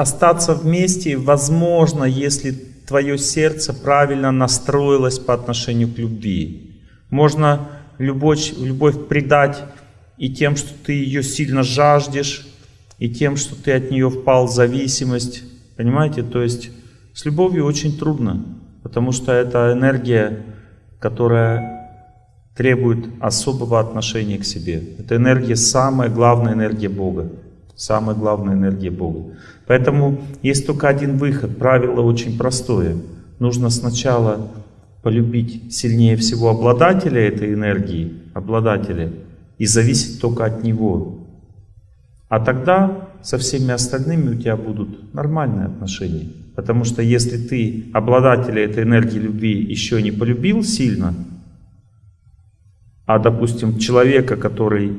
остаться вместе возможно, если твое сердце правильно настроилось по отношению к любви. Можно любовь, любовь предать и тем, что ты ее сильно жаждешь, и тем, что ты от нее впал в зависимость. Понимаете? То есть с любовью очень трудно, потому что это энергия, которая требует особого отношения к себе. Это энергия, самая главная энергия Бога. Самая главная энергия Бога. Поэтому есть только один выход. Правило очень простое. Нужно сначала полюбить сильнее всего обладателя этой энергии, обладателя, и зависеть только от него. А тогда со всеми остальными у тебя будут нормальные отношения. Потому что если ты обладателя этой энергии любви еще не полюбил сильно, а, допустим, человека, который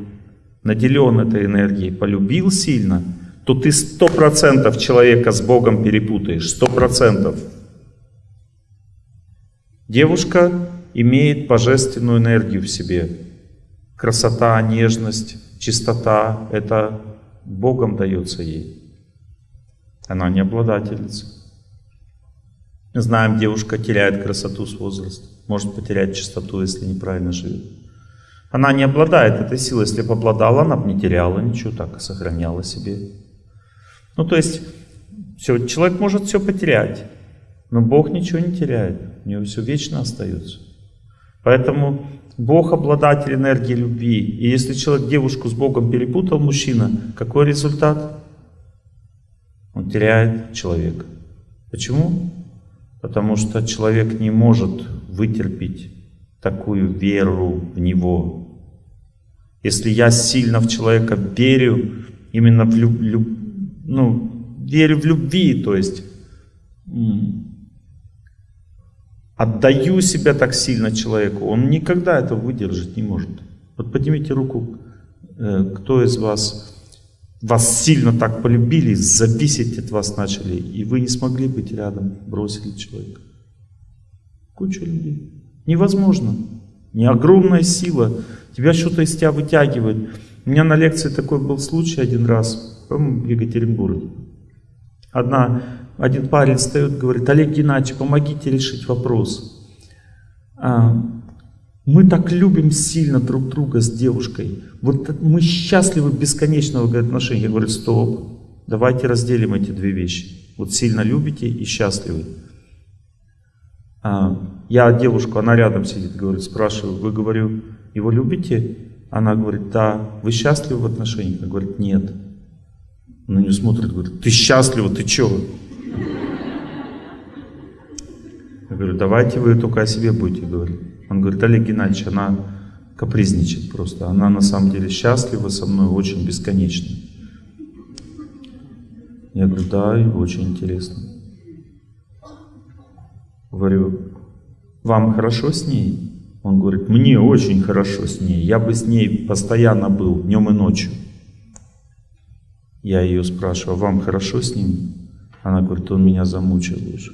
наделен этой энергией, полюбил сильно, то ты сто процентов человека с Богом перепутаешь, сто процентов. Девушка имеет божественную энергию в себе. Красота, нежность, чистота — это Богом дается ей. Она не обладательница. Знаем, девушка теряет красоту с возрастом, может потерять чистоту, если неправильно живет. Она не обладает этой силой. Если бы обладала, она бы не теряла ничего, так и сохраняла себе. Ну, то есть, все, человек может все потерять, но Бог ничего не теряет. У него все вечно остается. Поэтому Бог обладатель энергии любви. И если человек девушку с Богом перепутал, мужчина, какой результат? Он теряет человека. Почему? Потому что человек не может вытерпеть такую веру в него. Если я сильно в человека верю, именно в люб, люб, ну, верю в любви, то есть отдаю себя так сильно человеку, он никогда этого выдержать не может. Вот поднимите руку, э, кто из вас вас сильно так полюбили, зависеть от вас начали, и вы не смогли быть рядом, бросили человека. Куча людей. Невозможно. Не огромная сила. Тебя что-то из тебя вытягивает. У меня на лекции такой был случай один раз, в Екатеринбурге. Одна, один парень встает, говорит, Олег Геннадьевич, помогите решить вопрос. А, мы так любим сильно друг друга с девушкой. Вот мы счастливы бесконечного отношения. Я говорю, стоп, давайте разделим эти две вещи. Вот сильно любите и счастливы. А, я девушку, она рядом сидит, говорит, спрашиваю, вы, говорю, его любите? Она говорит, да. Вы счастливы в отношениях? Она говорит, нет. На нее смотрит, говорит, ты счастлива, ты чего? Я говорю, давайте вы только о себе будете говорить. Он говорит, Олег Геннадьевич, она капризничает просто. Она на самом деле счастлива со мной очень бесконечно. Я говорю, да, и очень интересно. Говорю, вам хорошо с ней? Он говорит, мне очень хорошо с ней, я бы с ней постоянно был, днем и ночью. Я ее спрашиваю, вам хорошо с ним? Она говорит, он меня замучил уже.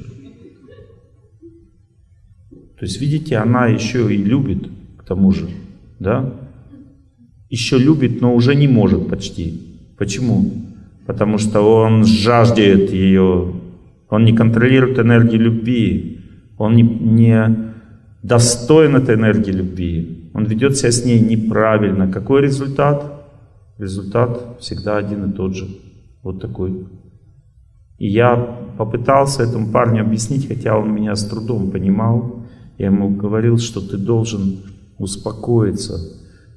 То есть, видите, она еще и любит, к тому же, да? Еще любит, но уже не может почти. Почему? Потому что он жаждет ее, он не контролирует энергию любви, он не, не достоин этой энергии любви. Он ведет себя с ней неправильно. Какой результат? Результат всегда один и тот же. Вот такой. И я попытался этому парню объяснить, хотя он меня с трудом понимал. Я ему говорил, что ты должен успокоиться,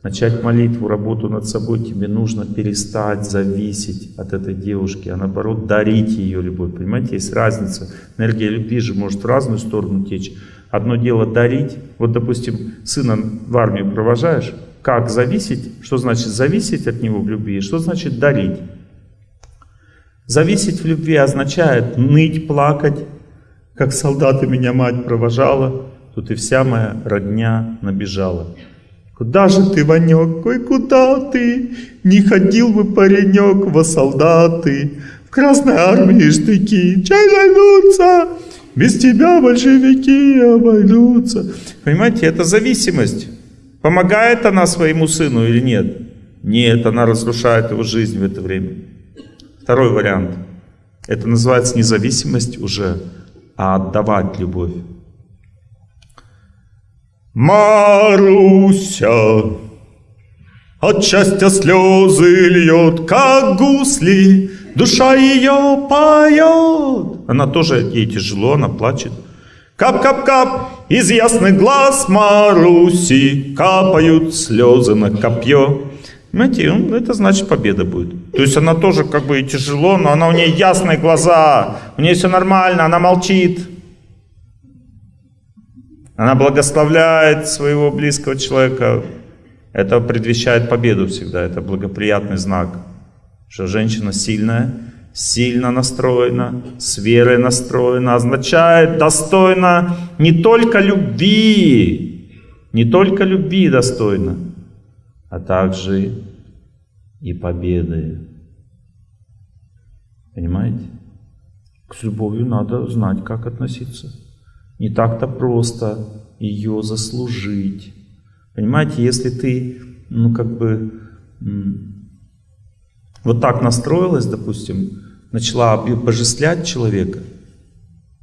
начать молитву, работу над собой, тебе нужно перестать зависеть от этой девушки, а наоборот дарить ее любовь. Понимаете, есть разница. Энергия любви же может в разную сторону течь. Одно дело дарить. Вот, допустим, сына в армию провожаешь. Как зависеть? Что значит зависеть от него в любви? Что значит дарить? Зависеть в любви означает ныть, плакать, как солдаты меня мать провожала, тут и вся моя родня набежала. Куда же ты, Ванек, ой, куда ты? Не ходил бы паренек во солдаты, В Красной армии штыки, чай найдутся, Без тебя большевики обойдутся. Понимаете, это зависимость. Помогает она своему сыну или нет? Нет, она разрушает его жизнь в это время. Второй вариант. Это называется независимость уже, а отдавать любовь. Маруся от счастья слезы льет, как гусли, душа ее поет. Она тоже, ей тяжело, она плачет. Кап-кап-кап, из ясных глаз Маруси капают слезы на копье. Понимаете, ну, это значит победа будет. То есть она тоже как бы и тяжело, но она у нее ясные глаза, у нее все нормально, она молчит. Она благословляет своего близкого человека. Это предвещает победу всегда, это благоприятный знак, что женщина сильная, сильно настроена, с верой настроена, означает достойно не только любви, не только любви достойно, а также и победы. Понимаете? К любовью надо знать, как относиться. Не так-то просто ее заслужить. Понимаете, если ты, ну как бы, вот так настроилась, допустим, начала божествлять человека,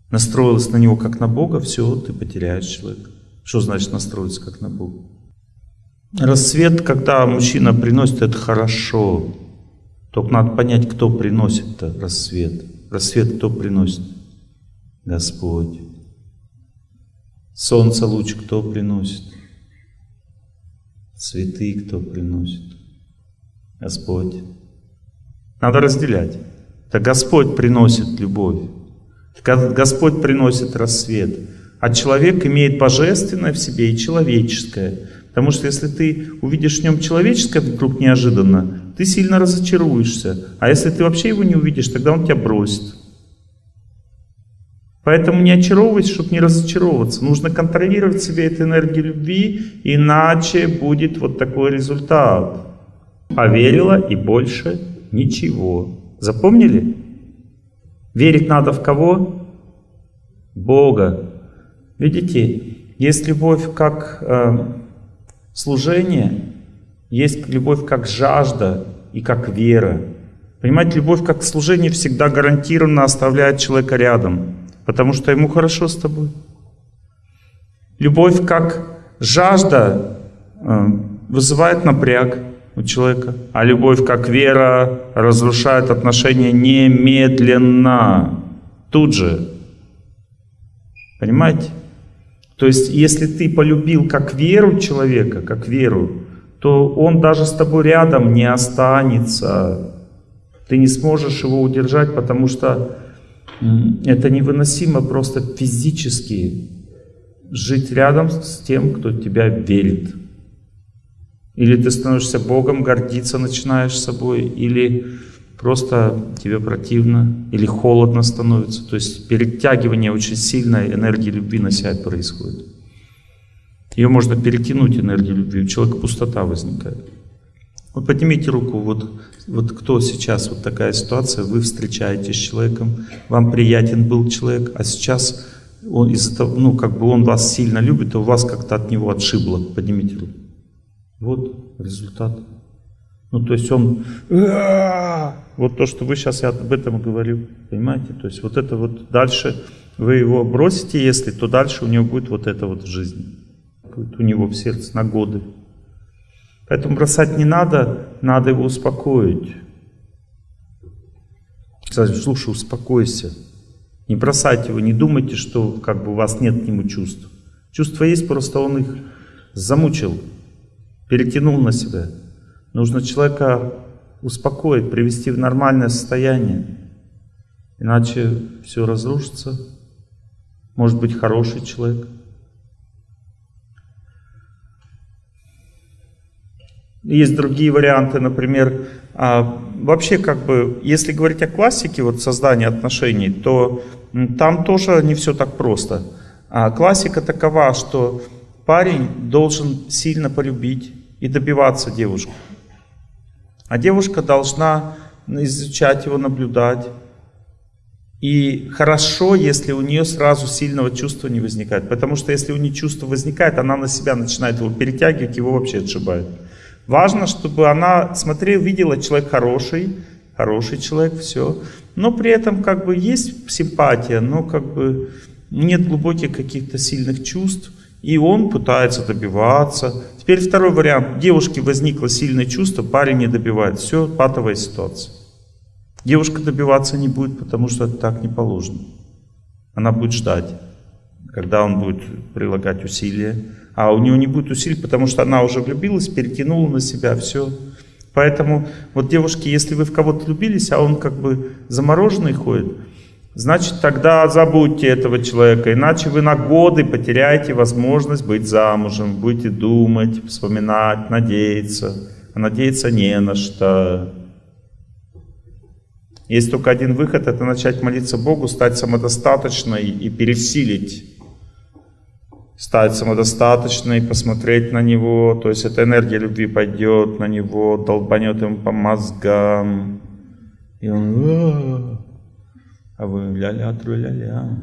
настроилась на него как на Бога, все, ты потеряешь человека. Что значит настроиться как на Бога? Рассвет, когда мужчина приносит, это хорошо. Только надо понять, кто приносит -то рассвет. Рассвет кто приносит? Господь. Солнце луч кто приносит? Цветы кто приносит? Господь. Надо разделять. Это Господь приносит любовь. Господь приносит рассвет. А человек имеет божественное в себе и человеческое. Потому что если ты увидишь в нем человеческое вдруг неожиданно, ты сильно разочаруешься. А если ты вообще его не увидишь, тогда он тебя бросит. Поэтому не очаровывайся, чтобы не разочаровываться. Нужно контролировать себе эту энергию любви, иначе будет вот такой результат. Поверила и больше ничего. Запомнили? Верить надо в кого? Бога. Видите, есть любовь как э, служение, есть любовь как жажда и как вера. Понимаете, любовь как служение всегда гарантированно оставляет человека рядом, потому что ему хорошо с тобой. Любовь как жажда э, вызывает напряг у человека, а любовь как вера разрушает отношения немедленно, тут же. Понимаете? То есть, если ты полюбил как веру человека, как веру, то он даже с тобой рядом не останется. Ты не сможешь его удержать, потому что это невыносимо просто физически жить рядом с тем, кто тебя верит. Или ты становишься Богом, гордиться начинаешь собой, или просто тебе противно или холодно становится. То есть перетягивание очень сильной энергии любви на себя происходит. Ее можно перетянуть, энергию любви, у человека пустота возникает. Вот поднимите руку, вот, вот кто сейчас, вот такая ситуация, вы встречаетесь с человеком, вам приятен был человек, а сейчас он из-за того, ну, как бы он вас сильно любит, а у вас как-то от него отшибло. Поднимите руку. Вот результат. Ну, то есть он... Вот то, что вы сейчас, я об этом говорю, понимаете? То есть вот это вот дальше, вы его бросите, если, то дальше у него будет вот это вот в жизни. Будет у него в сердце на годы. Поэтому бросать не надо, надо его успокоить. Слушай, успокойся. Не бросайте его, не думайте, что как бы у вас нет к нему чувств. Чувства есть, просто он их замучил, перетянул на себя. Нужно человека успокоить, привести в нормальное состояние. Иначе все разрушится. Может быть хороший человек. Есть другие варианты, например, а, вообще как бы, если говорить о классике, вот создания отношений, то там тоже не все так просто. А классика такова, что парень должен сильно полюбить и добиваться девушку. А девушка должна изучать его, наблюдать. И хорошо, если у нее сразу сильного чувства не возникает. Потому что если у нее чувство возникает, она на себя начинает его перетягивать, его вообще отшибает. Важно, чтобы она смотрела, видела, человек хороший, хороший человек, все. но при этом как бы есть симпатия, но как бы нет глубоких каких-то сильных чувств, и он пытается добиваться. Теперь второй вариант. Девушке возникло сильное чувство, парень не добивает. Все, патовая ситуация. Девушка добиваться не будет, потому что это так не положено. Она будет ждать, когда он будет прилагать усилия. А у нее не будет усилий, потому что она уже влюбилась, перетянула на себя все. Поэтому вот девушки, если вы в кого-то влюбились, а он как бы замороженный ходит, значит тогда забудьте этого человека, иначе вы на годы потеряете возможность быть замужем, будете думать, вспоминать, надеяться. А надеяться не на что. Есть только один выход, это начать молиться Богу, стать самодостаточной и пересилить стать самодостаточной, посмотреть на него, то есть эта энергия любви пойдет на него, долбанет ему по мозгам, и он, а вы ля-ля, тру-ля-ля.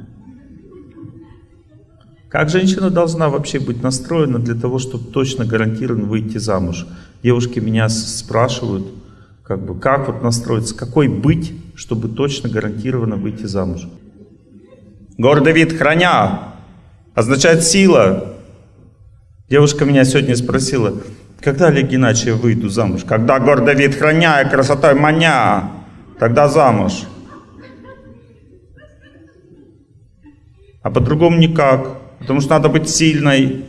Как женщина должна вообще быть настроена для того, чтобы точно гарантированно выйти замуж? Девушки меня спрашивают, как бы, как вот настроиться, какой быть, чтобы точно гарантированно выйти замуж? Гордый вид храня, означает сила. Девушка меня сегодня спросила, когда, Олег Геннадьевич, я выйду замуж? Когда гордо вид храня красотой маня, тогда замуж. А по-другому никак, потому что надо быть сильной,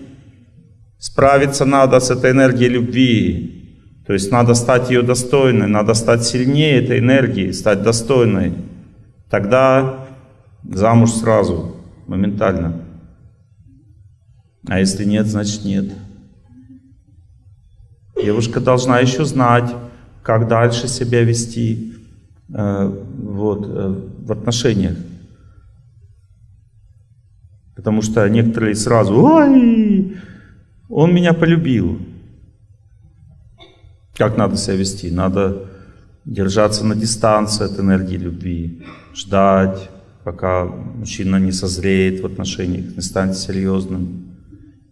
справиться надо с этой энергией любви. То есть надо стать ее достойной, надо стать сильнее этой энергии, стать достойной. Тогда замуж сразу, моментально. А если нет, значит нет. Девушка должна еще знать, как дальше себя вести э, вот, э, в отношениях. Потому что некоторые сразу, ой, он меня полюбил. Как надо себя вести? Надо держаться на дистанции от энергии любви, ждать, пока мужчина не созреет в отношениях, не станет серьезным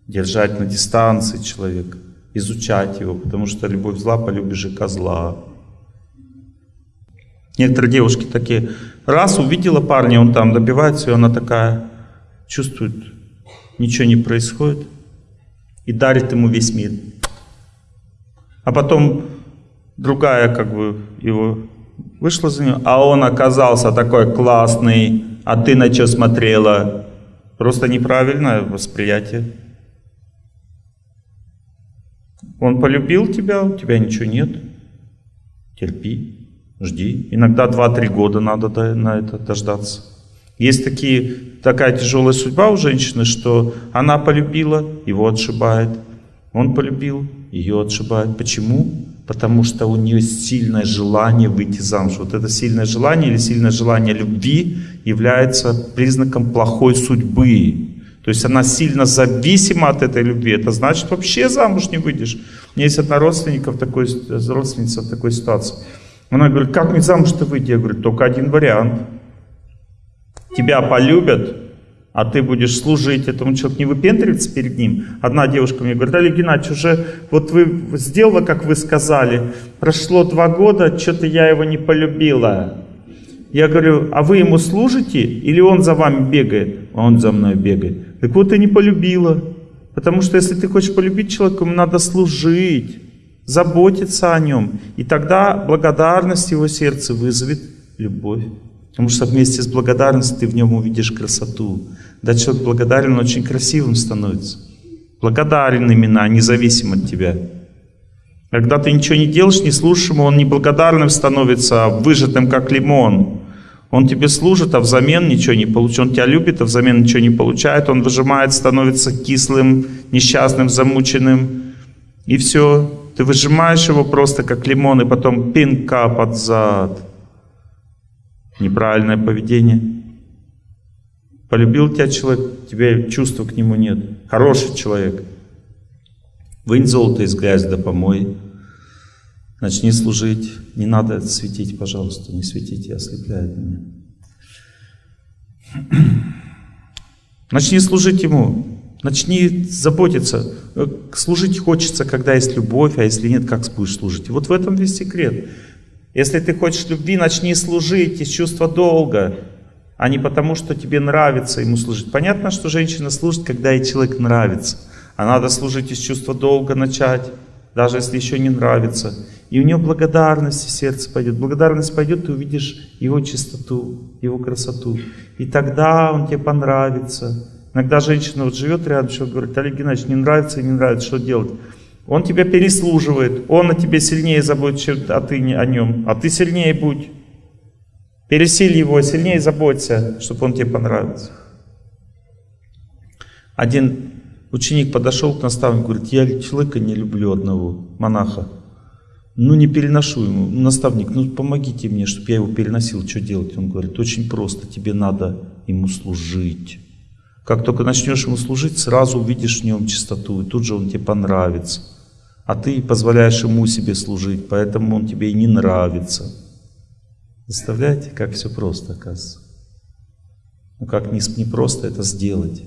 держать на дистанции человека, изучать его, потому что любовь зла, полюбишь же козла. Некоторые девушки такие, раз увидела парня, он там добивается, и она такая чувствует, ничего не происходит, и дарит ему весь мир. А потом другая как бы его вышла за него, а он оказался такой классный, а ты на что смотрела? Просто неправильное восприятие. Он полюбил тебя, у тебя ничего нет. Терпи, жди. Иногда 2-3 года надо на это дождаться. Есть такие, такая тяжелая судьба у женщины, что она полюбила, его отшибает. Он полюбил, ее отшибает. Почему? Потому что у нее сильное желание выйти замуж. Вот это сильное желание или сильное желание любви является признаком плохой судьбы. То есть она сильно зависима от этой любви. Это значит, вообще замуж не выйдешь. У меня есть одна родственника в такой, родственница в такой ситуации. Она говорит, как мне замуж-то выйти? Я говорю, только один вариант. Тебя полюбят, а ты будешь служить этому человеку, не выпендриваться перед ним. Одна девушка мне говорит, Олег Геннадьевич, уже вот вы сделала, как вы сказали, прошло два года, что-то я его не полюбила. Я говорю, а вы ему служите или он за вами бегает? Он за мной бегает. Так вот, ты не полюбила. Потому что если ты хочешь полюбить человека, ему надо служить, заботиться о нем. И тогда благодарность его сердца вызовет любовь. Потому что вместе с благодарностью ты в нем увидишь красоту. Да человек благодарен, очень красивым становится. Благодарен именно, а независим от тебя. Когда ты ничего не делаешь, не слушаешь ему, он неблагодарным становится, а выжатым, как лимон. Он тебе служит, а взамен ничего не получает. Он тебя любит, а взамен ничего не получает. Он выжимает, становится кислым, несчастным, замученным. И все. Ты выжимаешь его просто как лимон, и потом пинка под зад. Неправильное поведение. Полюбил тебя человек, у тебя чувства к нему нет. Хороший человек. Вынь золото из грязи да помой. Начни служить. Не надо светить, пожалуйста, не светите, ослепляет меня. Начни служить Ему. Начни заботиться. Служить хочется, когда есть любовь, а если нет, как будешь служить. Вот в этом весь секрет. Если ты хочешь любви, начни служить из чувства долга, а не потому, что тебе нравится ему служить. Понятно, что женщина служит, когда ей человек нравится. А надо служить из чувства долга начать, даже если еще не нравится. И у нее благодарность в сердце пойдет. Благодарность пойдет, ты увидишь его чистоту, его красоту. И тогда он тебе понравится. Иногда женщина вот живет рядом, что говорит, Олег Геннадьевич, не нравится не нравится, что делать? Он тебя переслуживает, он о тебе сильнее заботится, а ты о нем. А ты сильнее будь. Пересиль его, сильнее заботься, чтобы он тебе понравился. Один ученик подошел к наставнику, говорит, я человека не люблю одного, монаха. Ну не переношу ему. Наставник, ну помогите мне, чтобы я его переносил, что делать? Он говорит, очень просто, тебе надо ему служить. Как только начнешь ему служить, сразу увидишь в нем чистоту, и тут же он тебе понравится. А ты позволяешь ему себе служить, поэтому он тебе и не нравится. Представляете, как все просто оказывается? Ну как не, не просто это сделать.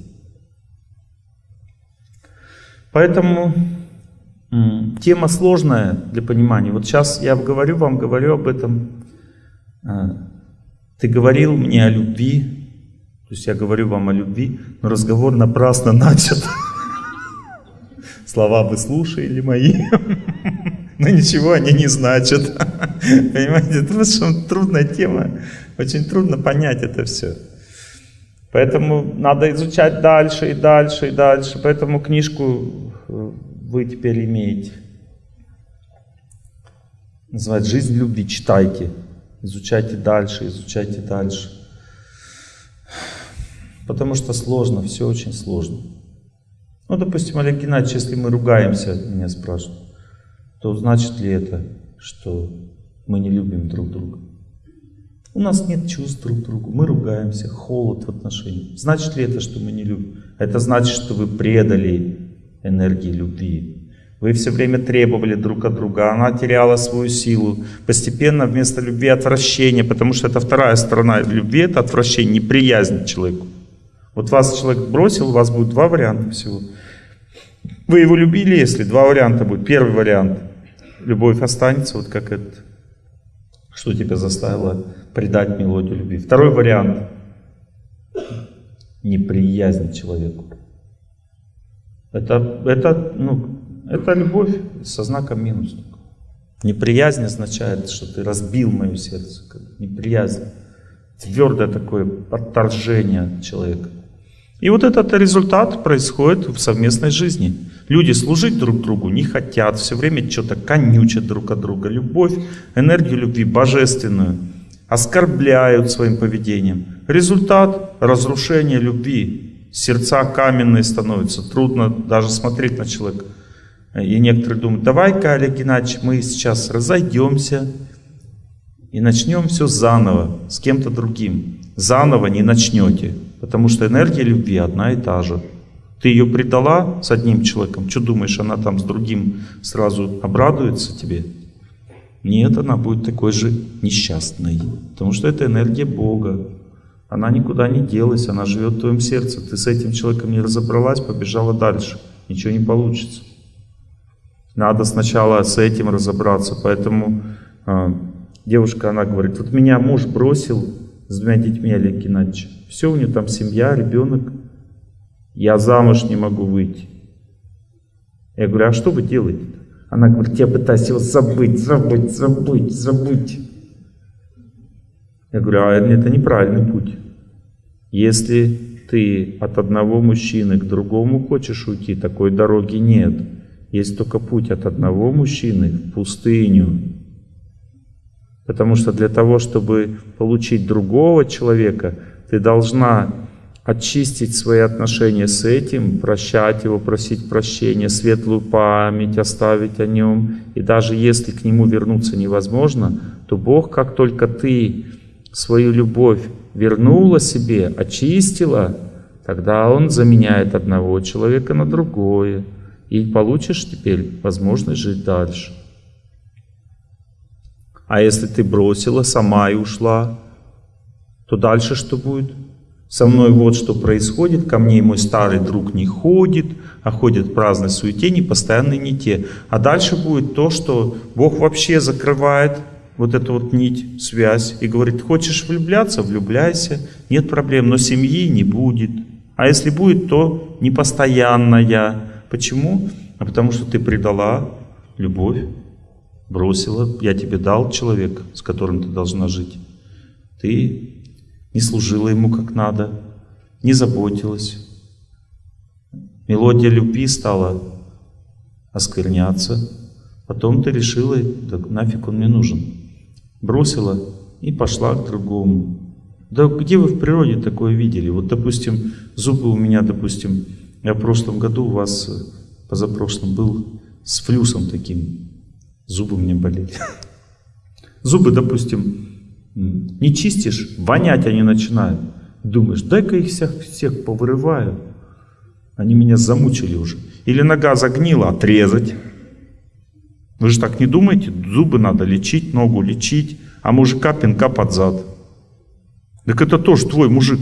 Поэтому тема сложная для понимания. Вот сейчас я говорю вам, говорю об этом. А, ты говорил мне о любви, то есть я говорю вам о любви, но разговор напрасно начат. Слова вы слушали мои, но ничего они не значат. Понимаете, это очень трудная тема, очень трудно понять это все. Поэтому надо изучать дальше и дальше и дальше. Поэтому книжку э, вы теперь имеете. Называется «Жизнь любви». Читайте. Изучайте дальше, изучайте дальше. Потому что сложно, все очень сложно. Ну, допустим, Олег Геннадьевич, если мы ругаемся, меня спрашивают, то значит ли это, что мы не любим друг друга? У нас нет чувств друг к другу, мы ругаемся, холод в отношениях. Значит ли это, что мы не любим? Это значит, что вы предали энергии любви. Вы все время требовали друг от друга, она теряла свою силу. Постепенно вместо любви отвращение, потому что это вторая сторона любви, это отвращение, неприязнь к человеку. Вот вас человек бросил, у вас будет два варианта всего. Вы его любили, если два варианта будет. Первый вариант. Любовь останется, вот как это. Что тебя заставило предать мелодию любви. Второй вариант. Неприязнь человеку. Это, это, ну, это любовь со знаком минус. Неприязнь означает, что ты разбил мое сердце. Неприязнь. Твердое такое отторжение человека. И вот этот результат происходит в совместной жизни. Люди служить друг другу не хотят, все время что-то конючат друг от друга. Любовь, энергию любви божественную оскорбляют своим поведением. Результат – разрушение любви. Сердца каменные становятся, трудно даже смотреть на человека. И некоторые думают, давай-ка, Олег Геннадьевич, мы сейчас разойдемся и начнем все заново, с кем-то другим. Заново не начнете. Потому что энергия любви одна и та же. Ты ее предала с одним человеком, что думаешь, она там с другим сразу обрадуется тебе? Нет, она будет такой же несчастной. Потому что это энергия Бога. Она никуда не делась, она живет в твоем сердце. Ты с этим человеком не разобралась, побежала дальше. Ничего не получится. Надо сначала с этим разобраться. Поэтому э, девушка, она говорит, вот меня муж бросил с двумя детьми Олег Геннадьевич. Все, у нее там семья, ребенок. Я замуж не могу выйти. Я говорю, а что вы делаете? Она говорит, я пытаюсь его забыть, забыть, забыть, забыть. Я говорю, а это неправильный путь. Если ты от одного мужчины к другому хочешь уйти, такой дороги нет. Есть только путь от одного мужчины в пустыню. Потому что для того, чтобы получить другого человека, ты должна очистить свои отношения с этим, прощать его, просить прощения, светлую память оставить о нем. И даже если к нему вернуться невозможно, то Бог, как только ты свою любовь вернула себе, очистила, тогда Он заменяет одного человека на другое. И получишь теперь возможность жить дальше. А если ты бросила сама и ушла, то дальше что будет? Со мной вот что происходит, ко мне мой старый друг не ходит, а ходит в праздной суете, не постоянно не те. А дальше будет то, что Бог вообще закрывает вот эту вот нить, связь, и говорит, хочешь влюбляться, влюбляйся, нет проблем, но семьи не будет. А если будет, то не постоянная. Почему? А потому что ты предала любовь, бросила, я тебе дал человека, с которым ты должна жить. Ты не служила ему как надо, не заботилась. Мелодия любви стала оскверняться. Потом ты решила, да нафиг он мне нужен. Бросила и пошла к другому. Да где вы в природе такое видели? Вот, допустим, зубы у меня, допустим, я в прошлом году у вас, позапрошлом, был с флюсом таким. Зубы меня болели. Зубы, допустим, не чистишь, вонять они начинают. Думаешь, дай-ка их всех, всех повырываю. Они меня замучили уже. Или нога загнила, отрезать. Вы же так не думаете? Зубы надо лечить, ногу лечить, а мужика пинка под зад. Так это тоже твой мужик.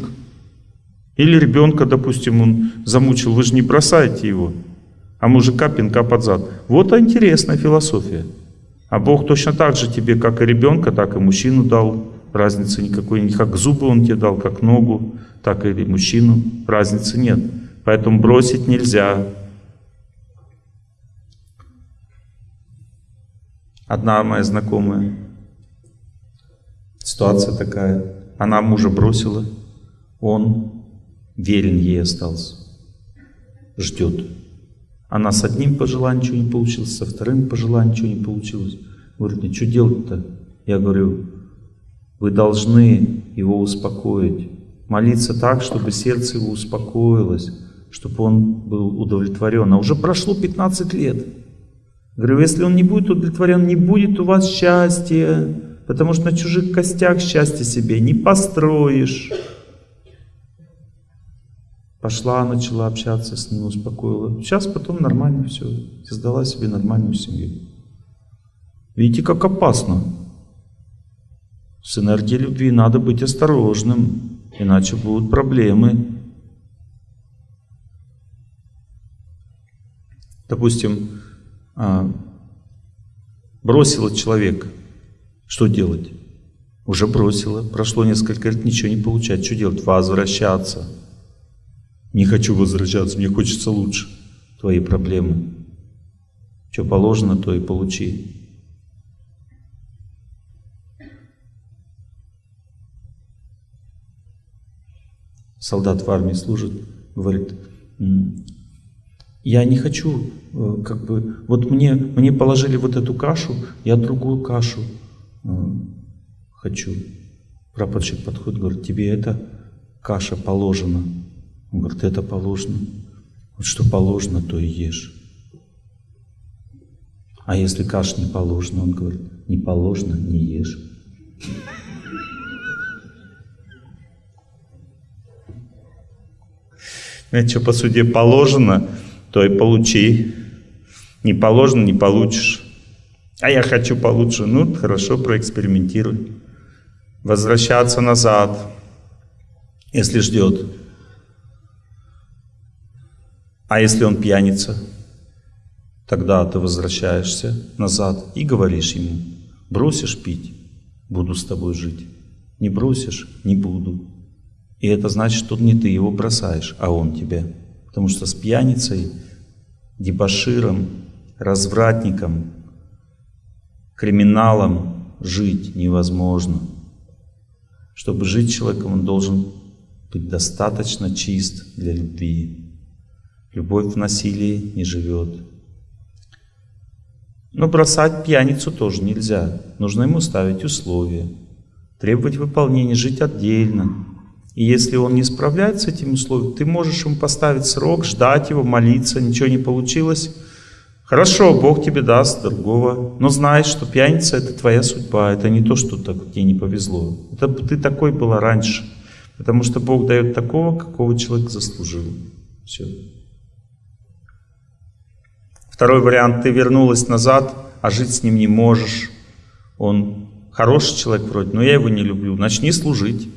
Или ребенка, допустим, он замучил, вы же не бросаете его, а мужика пинка под зад. Вот интересная философия. А Бог точно так же тебе, как и ребенка, так и мужчину дал. Разницы никакой нет. Как зубы он тебе дал, как ногу, так и мужчину. Разницы нет. Поэтому бросить нельзя. Одна моя знакомая, ситуация такая, она мужа бросила, он верен ей остался, ждет. Она с одним пожеланием ничего не получилось, со вторым пожеланием ничего не получилось. Говорит, мне что делать-то? Я говорю, вы должны его успокоить. Молиться так, чтобы сердце его успокоилось, чтобы он был удовлетворен. А уже прошло 15 лет. Говорю, если он не будет удовлетворен, не будет у вас счастья, потому что на чужих костях счастья себе не построишь. Пошла, начала общаться с ним, успокоила. Сейчас потом нормально все. Создала себе нормальную семью. Видите, как опасно. С энергией любви надо быть осторожным, иначе будут проблемы. Допустим, а, бросила человека, что делать? Уже бросила, прошло несколько лет, ничего не получать. Что делать? Возвращаться. Не хочу возвращаться, мне хочется лучше. Твои проблемы. Что положено, то и получи. Солдат в армии служит, говорит, я не хочу, э, как бы, вот мне, мне положили вот эту кашу, я другую кашу э, хочу. Прапорщик подходит, говорит, тебе эта каша положена. Он говорит, это положено. Вот что положено, то и ешь. А если каш не положено, он говорит, не положено, не ешь. Знаете, что по суде положено, то и получи. Не положено, не получишь. А я хочу получше. Ну, хорошо, проэкспериментируй. Возвращаться назад, если ждет. А если он пьяница, тогда ты возвращаешься назад и говоришь ему, бросишь пить, буду с тобой жить. Не бросишь, не буду. И это значит, что не ты его бросаешь, а он тебя. Потому что с пьяницей, дебаширом, развратником, криминалом жить невозможно. Чтобы жить человеком, он должен быть достаточно чист для любви. Любовь в насилии не живет. Но бросать пьяницу тоже нельзя. Нужно ему ставить условия, требовать выполнения, жить отдельно. И если он не справляется с этим условием, ты можешь ему поставить срок, ждать его, молиться, ничего не получилось. Хорошо, Бог тебе даст другого, но знай, что пьяница это твоя судьба, это не то, что так, тебе не повезло. Это ты такой была раньше, потому что Бог дает такого, какого человек заслужил. Все. Второй вариант, ты вернулась назад, а жить с ним не можешь. Он хороший человек вроде, но я его не люблю. Начни служить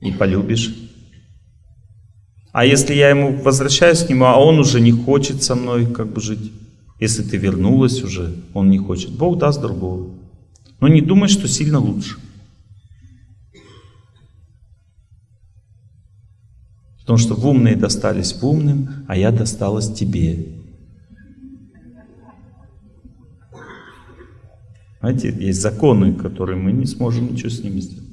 и полюбишь. А если я ему возвращаюсь к нему, а он уже не хочет со мной как бы жить, если ты вернулась уже, он не хочет, Бог даст другого. Но не думай, что сильно лучше. Потому что в умные достались в умным, а я досталась тебе. Знаете, есть законы, которые мы не сможем ничего с ними сделать.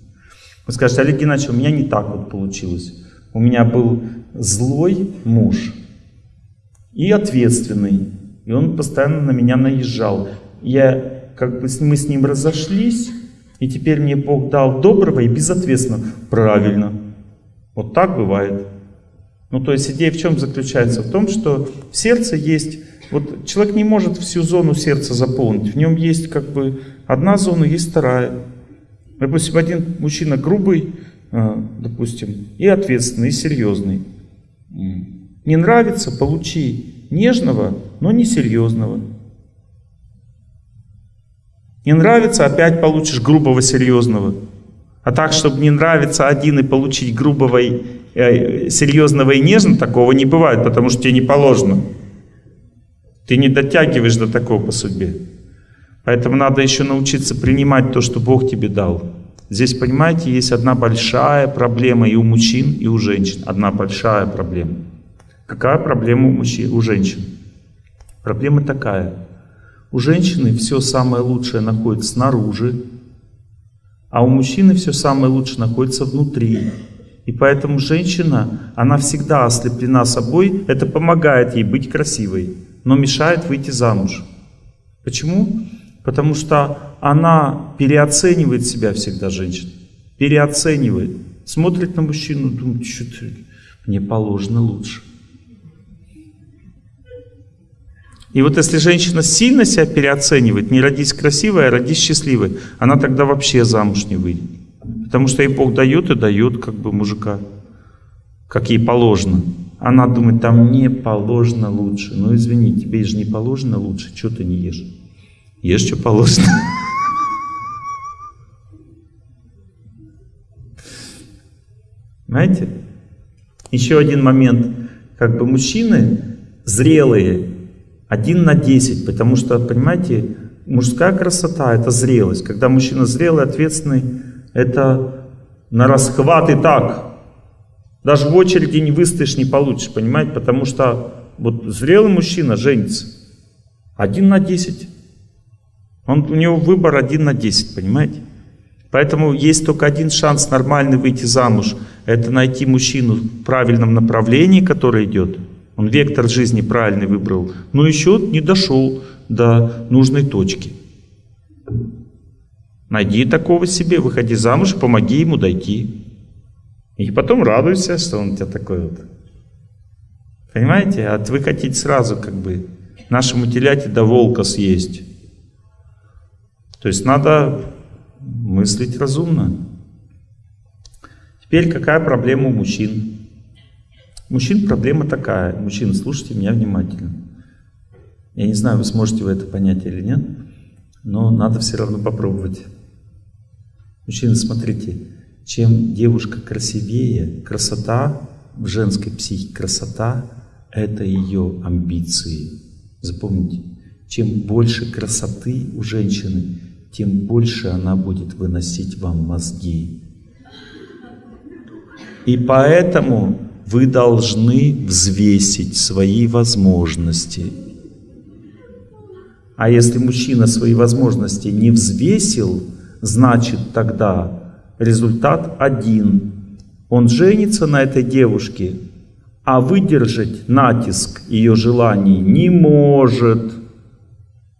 Вы скажете, Олег Геннадьевич, у меня не так вот получилось. У меня был злой муж и ответственный. И он постоянно на меня наезжал. Я, как бы мы с ним разошлись, и теперь мне Бог дал доброго и безответственного. Правильно. Вот так бывает. Ну, то есть идея в чем заключается? В том, что в сердце есть... Вот человек не может всю зону сердца заполнить. В нем есть как бы одна зона, есть вторая. Допустим, один мужчина грубый, а, допустим, и ответственный, и серьезный. Не нравится, получи нежного, но не серьезного. Не нравится, опять получишь грубого, серьезного. А так, чтобы не нравится один и получить грубого, э, серьезного и нежного, такого не бывает, потому что тебе не положено. Ты не дотягиваешь до такого по судьбе. Поэтому надо еще научиться принимать то, что Бог тебе дал. Здесь, понимаете, есть одна большая проблема и у мужчин, и у женщин. Одна большая проблема. Какая проблема у, мужчин, у женщин? Проблема такая. У женщины все самое лучшее находится снаружи, а у мужчины все самое лучшее находится внутри. И поэтому женщина, она всегда ослеплена собой, это помогает ей быть красивой, но мешает выйти замуж. Почему? Потому что она переоценивает себя всегда, женщина. Переоценивает. Смотрит на мужчину, думает, что мне положено лучше. И вот если женщина сильно себя переоценивает, не родись красивой, а родись счастливой, она тогда вообще замуж не выйдет. Потому что ей Бог дает и дает как бы мужика, как ей положено. Она думает, там не положено лучше. Ну извини, тебе же не положено лучше, что ты не ешь? Ешь, что положено. Знаете? Еще один момент. Как бы мужчины зрелые, один на десять, потому что, понимаете, мужская красота — это зрелость. Когда мужчина зрелый, ответственный, это на расхват и так. Даже в очереди не выстоишь, не получишь, понимаете? Потому что вот зрелый мужчина женится. Один на десять. Он, у него выбор один на десять, понимаете? Поэтому есть только один шанс нормально выйти замуж. Это найти мужчину в правильном направлении, который идет. Он вектор жизни правильный выбрал, но еще не дошел до нужной точки. Найди такого себе, выходи замуж, помоги ему дойти. И потом радуйся, что он у тебя такой вот. Понимаете? А вы хотите сразу как бы нашему теляте до волка съесть. То есть надо мыслить разумно. Теперь какая проблема у мужчин? Мужчин проблема такая. Мужчины, слушайте меня внимательно. Я не знаю, вы сможете вы это понять или нет, но надо все равно попробовать. Мужчины, смотрите, чем девушка красивее, красота в женской психике, красота – это ее амбиции. Запомните, чем больше красоты у женщины, тем больше она будет выносить вам мозги. И поэтому вы должны взвесить свои возможности. А если мужчина свои возможности не взвесил, значит тогда результат один. Он женится на этой девушке, а выдержать натиск ее желаний не может.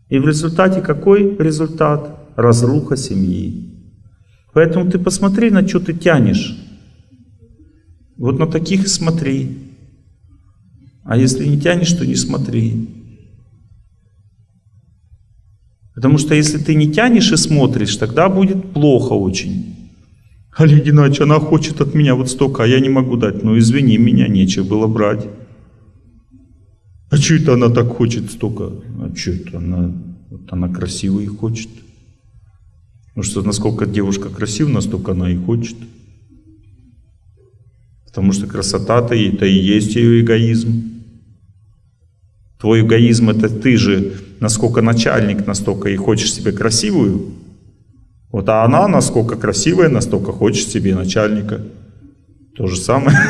И в результате какой результат? Разруха семьи. Поэтому ты посмотри, на что ты тянешь. Вот на таких и смотри. А если не тянешь, то не смотри. Потому что если ты не тянешь и смотришь, тогда будет плохо очень. Олег Геннадьевич, она хочет от меня вот столько, а я не могу дать. Ну извини, меня нечего было брать. А что это она так хочет столько? А что это она, вот она красивая и хочет. Потому что насколько девушка красива, настолько она и хочет. Потому что красота-то это и есть ее эгоизм. Твой эгоизм это ты же, насколько начальник, настолько и хочешь себе красивую. Вот, а она насколько красивая, настолько хочет себе начальника. То же самое.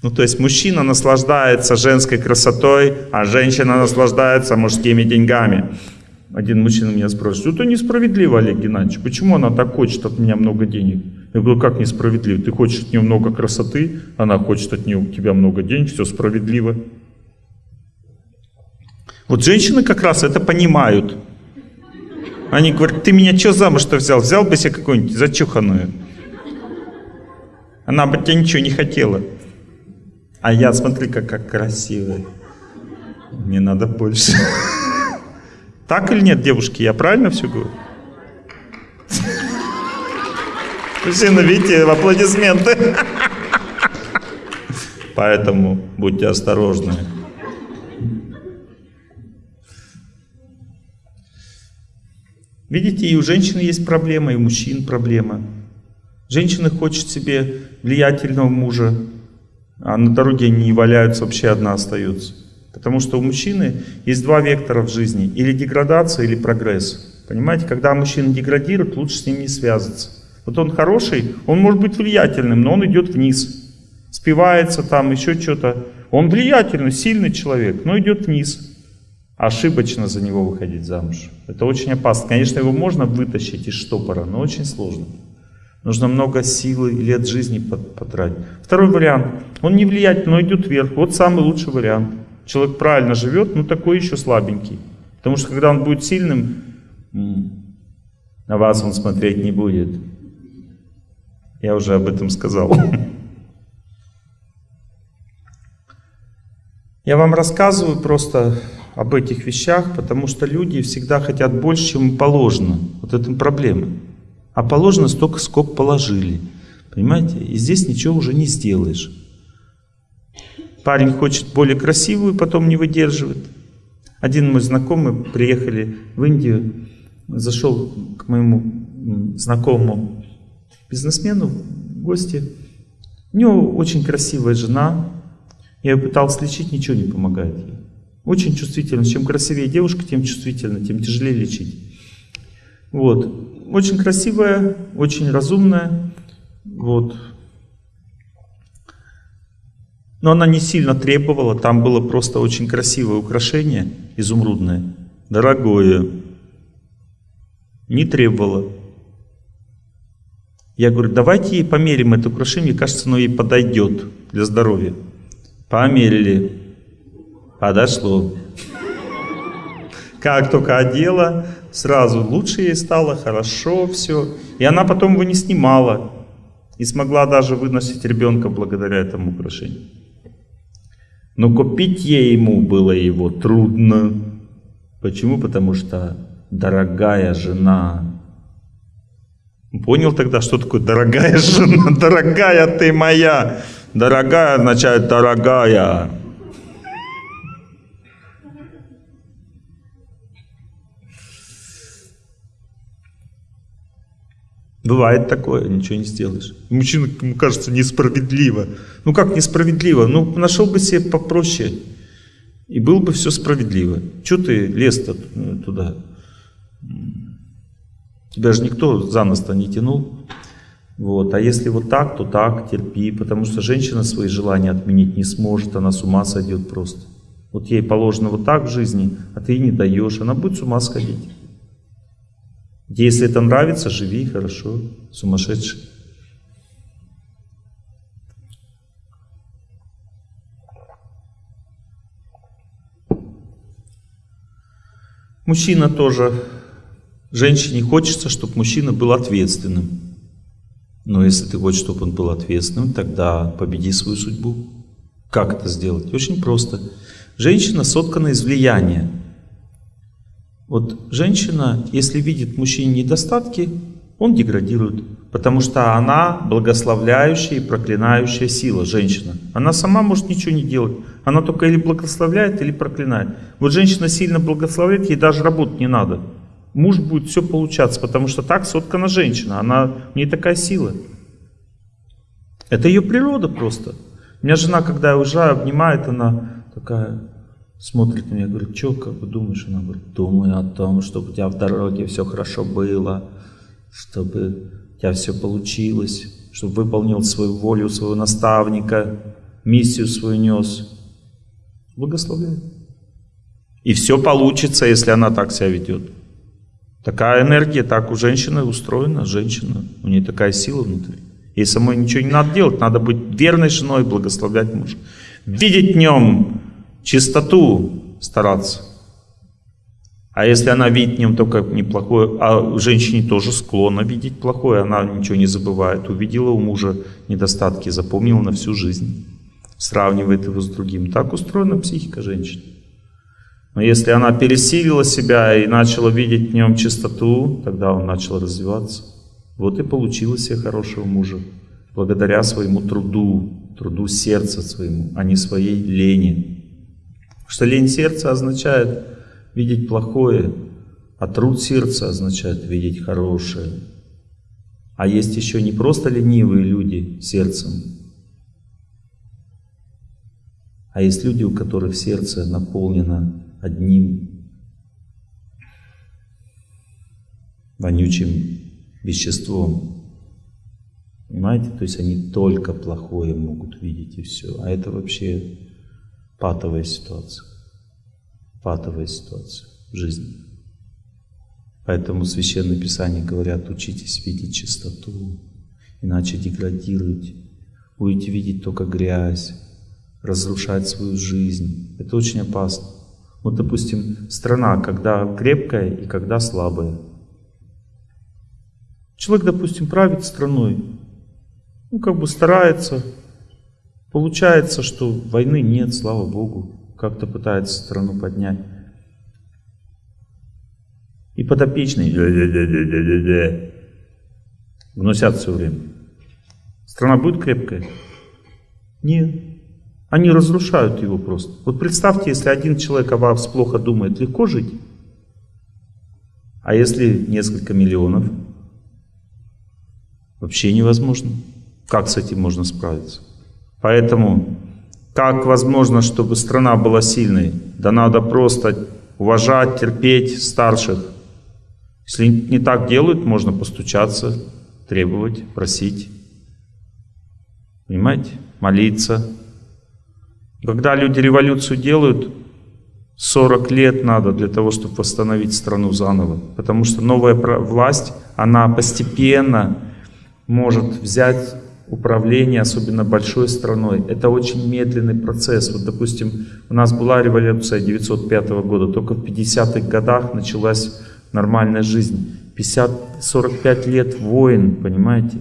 Ну, то есть мужчина наслаждается женской красотой, а женщина наслаждается мужскими деньгами. Один мужчина меня спрашивает, это несправедливо, Олег Геннадьевич, почему она так хочет от меня много денег? Я говорю, как несправедливо? Ты хочешь от нее много красоты, она хочет от нее, у тебя много денег, все справедливо. Вот женщины как раз это понимают. Они говорят, ты меня что замуж-то взял? Взял бы себе какую-нибудь зачуханную. Она бы тебя ничего не хотела. А я, смотри, как, как красивая. Мне надо больше. Так или нет, девушки, я правильно все говорю? Мужчина, видите, аплодисменты. Поэтому будьте осторожны. Видите, и у женщины есть проблема, и у мужчин проблема. Женщина хочет себе влиятельного мужа, а на дороге они не валяются, вообще одна остается. Потому что у мужчины есть два вектора в жизни. Или деградация, или прогресс. Понимаете, когда мужчина деградирует, лучше с ним не связываться. Вот он хороший, он может быть влиятельным, но он идет вниз. Спивается там, еще что-то. Он влиятельный, сильный человек, но идет вниз. Ошибочно за него выходить замуж. Это очень опасно. Конечно, его можно вытащить из штопора, но очень сложно. Нужно много силы и лет жизни потратить. Второй вариант. Он не влиятельный, но идет вверх. Вот самый лучший вариант. Человек правильно живет, но такой еще слабенький. Потому что когда он будет сильным, на вас он смотреть не будет. Я уже об этом сказал. Я вам рассказываю просто об этих вещах, потому что люди всегда хотят больше, чем положено. Вот это проблема. А положено столько, сколько положили. Понимаете? И здесь ничего уже не сделаешь. Парень хочет более красивую, потом не выдерживает. Один мой знакомый, приехали в Индию, зашел к моему знакомому бизнесмену в гости. У него очень красивая жена. Я ее пытался лечить, ничего не помогает ей. Очень чувствительно. Чем красивее девушка, тем чувствительно, тем тяжелее лечить. Вот. Очень красивая, очень разумная. Вот. Но она не сильно требовала. Там было просто очень красивое украшение, изумрудное, дорогое. Не требовала. Я говорю, давайте ей померим это украшение, мне кажется, оно ей подойдет для здоровья. Померили. Подошло. Как только одела, Сразу лучше ей стало, хорошо все. И она потом его не снимала. И смогла даже выносить ребенка благодаря этому украшению. Но купить ей ему было его трудно. Почему? Потому что дорогая жена. Понял тогда, что такое дорогая жена? Дорогая ты моя. Дорогая означает дорогая. Бывает такое, ничего не сделаешь. Мужчина, ему кажется, несправедливо. Ну как несправедливо? Ну нашел бы себе попроще, и было бы все справедливо. Чего ты лез-то туда? Тебя же никто за нос-то не тянул. Вот. А если вот так, то так, терпи, потому что женщина свои желания отменить не сможет, она с ума сойдет просто. Вот ей положено вот так в жизни, а ты ей не даешь, она будет с ума сходить. Если это нравится, живи хорошо, сумасшедший. Мужчина тоже. Женщине хочется, чтобы мужчина был ответственным. Но если ты хочешь, чтобы он был ответственным, тогда победи свою судьбу. Как это сделать? Очень просто. Женщина соткана из влияния. Вот женщина, если видит мужчине недостатки, он деградирует. Потому что она благословляющая и проклинающая сила, женщина. Она сама может ничего не делать. Она только или благословляет, или проклинает. Вот женщина сильно благословляет, ей даже работать не надо. Муж будет все получаться, потому что так соткана женщина. Она, у нее такая сила. Это ее природа просто. У меня жена, когда я уезжаю, обнимает, она такая смотрит на меня, говорит, что, как бы думаешь? Она говорит, думаю о том, чтобы у тебя в дороге все хорошо было, чтобы у тебя все получилось, чтобы выполнил свою волю своего наставника, миссию свою нес. Благословляю. И все получится, если она так себя ведет. Такая энергия, так у женщины устроена, женщина, у нее такая сила внутри. Ей самой ничего не надо делать, надо быть верной женой, благословлять мужа. Видеть в нем чистоту стараться. А если она видит в нем только неплохое, а женщине тоже склонна видеть плохое, она ничего не забывает, увидела у мужа недостатки, запомнила на всю жизнь, сравнивает его с другим. Так устроена психика женщины. Но если она пересилила себя и начала видеть в нем чистоту, тогда он начал развиваться. Вот и получилось себе хорошего мужа. Благодаря своему труду, труду сердца своему, а не своей лени. Что лень сердца означает видеть плохое, а труд сердца означает видеть хорошее. А есть еще не просто ленивые люди сердцем, а есть люди, у которых сердце наполнено одним вонючим веществом. Понимаете? То есть они только плохое могут видеть и все. А это вообще патовая ситуация. Патовая ситуация в жизни. Поэтому в Священном Писании говорят, учитесь видеть чистоту, иначе деградируете. Будете видеть только грязь, разрушать свою жизнь. Это очень опасно. Вот, допустим, страна, когда крепкая и когда слабая. Человек, допустим, правит страной, ну, как бы старается, получается, что войны нет, слава Богу, как-то пытается страну поднять. И подопечные вносят все время. Страна будет крепкая? Нет. Они разрушают его просто. Вот представьте, если один человек о вас плохо думает, легко жить? А если несколько миллионов? Вообще невозможно. Как с этим можно справиться? Поэтому, как возможно, чтобы страна была сильной? Да надо просто уважать, терпеть старших. Если не так делают, можно постучаться, требовать, просить. Понимаете? Молиться. Когда люди революцию делают, 40 лет надо для того, чтобы восстановить страну заново. Потому что новая власть, она постепенно может взять управление, особенно большой страной. Это очень медленный процесс. Вот, допустим, у нас была революция 905 года, только в 50-х годах началась нормальная жизнь. 50-45 лет войн, понимаете?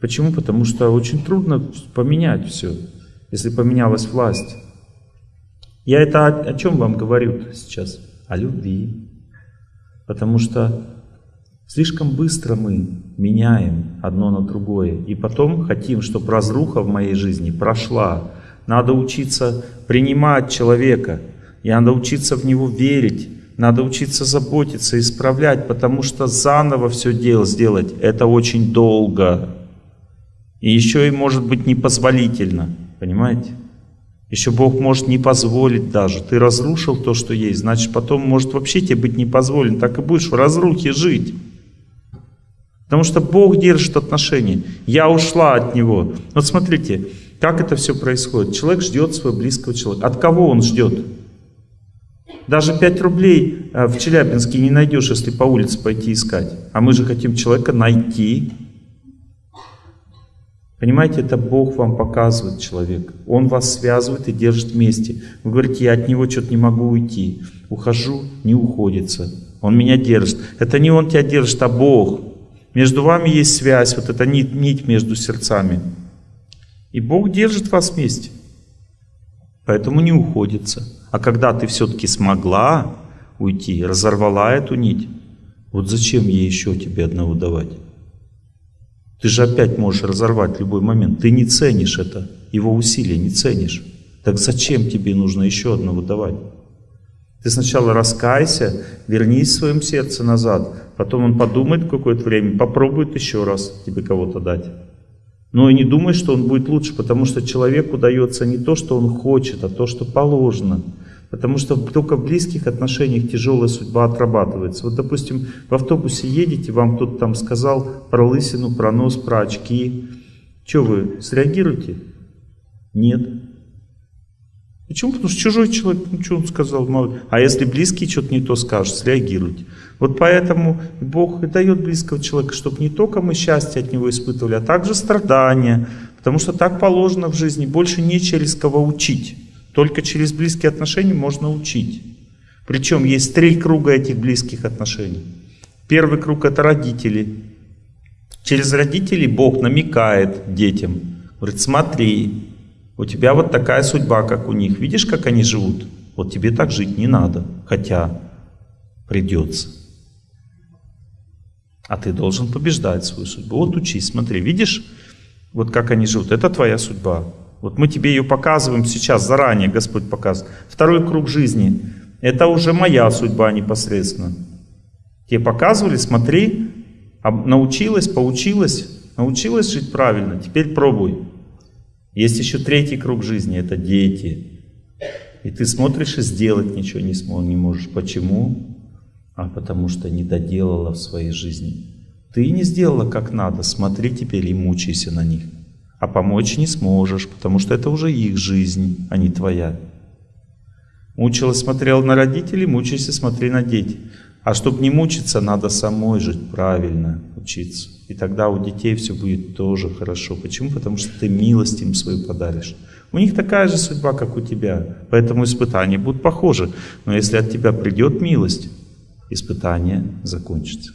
Почему? Потому что очень трудно поменять все если поменялась власть. Я это о, о чем вам говорю сейчас? О любви. Потому что слишком быстро мы меняем одно на другое. И потом хотим, чтобы разруха в моей жизни прошла. Надо учиться принимать человека. И надо учиться в него верить. Надо учиться заботиться, исправлять, потому что заново все дело сделать, это очень долго. И еще и может быть непозволительно. Понимаете? Еще Бог может не позволить даже. Ты разрушил то, что есть, значит потом может вообще тебе быть не позволено. Так и будешь в разрухе жить. Потому что Бог держит отношения. Я ушла от Него. Вот смотрите, как это все происходит. Человек ждет своего близкого человека. От кого он ждет? Даже 5 рублей э, в Челябинске не найдешь, если по улице пойти искать. А мы же хотим человека найти, Понимаете, это Бог вам показывает человек. Он вас связывает и держит вместе. Вы говорите, я от него что-то не могу уйти. Ухожу, не уходится. Он меня держит. Это не он тебя держит, а Бог. Между вами есть связь, вот эта нить, нить между сердцами. И Бог держит вас вместе. Поэтому не уходится. А когда ты все-таки смогла уйти, разорвала эту нить, вот зачем ей еще тебе одного давать? Ты же опять можешь разорвать любой момент. Ты не ценишь это, его усилия не ценишь. Так зачем тебе нужно еще одного давать? Ты сначала раскайся, вернись в своем сердце назад, потом он подумает какое-то время, попробует еще раз тебе кого-то дать. Но и не думай, что он будет лучше, потому что человеку дается не то, что он хочет, а то, что положено. Потому что только в близких отношениях тяжелая судьба отрабатывается. Вот, допустим, в автобусе едете, вам кто-то там сказал про лысину, про нос, про очки. Что вы, среагируете? Нет. Почему? Потому что чужой человек, ну что он сказал? А если близкий что-то не то скажет, среагируйте. Вот поэтому Бог и дает близкого человека, чтобы не только мы счастье от него испытывали, а также страдания. Потому что так положено в жизни, больше не через кого учить. Только через близкие отношения можно учить. Причем есть три круга этих близких отношений. Первый круг это родители. Через родителей Бог намекает детям. Говорит, смотри, у тебя вот такая судьба, как у них. Видишь, как они живут? Вот тебе так жить не надо, хотя придется. А ты должен побеждать свою судьбу. Вот учись, смотри, видишь, вот как они живут. Это твоя судьба. Вот мы тебе ее показываем сейчас, заранее Господь показывает. Второй круг жизни. Это уже моя судьба непосредственно. Тебе показывали, смотри, научилась, поучилась, научилась жить правильно, теперь пробуй. Есть еще третий круг жизни, это дети. И ты смотришь и сделать ничего не, смог, не можешь. Почему? А потому что не доделала в своей жизни. Ты не сделала как надо, смотри теперь и мучайся на них. А помочь не сможешь, потому что это уже их жизнь, а не твоя. Мучилась, смотрел на родителей, мучайся, смотри на детей. А чтобы не мучиться, надо самой жить правильно, учиться. И тогда у детей все будет тоже хорошо. Почему? Потому что ты милость им свою подаришь. У них такая же судьба, как у тебя. Поэтому испытания будут похожи. Но если от тебя придет милость, испытание закончится.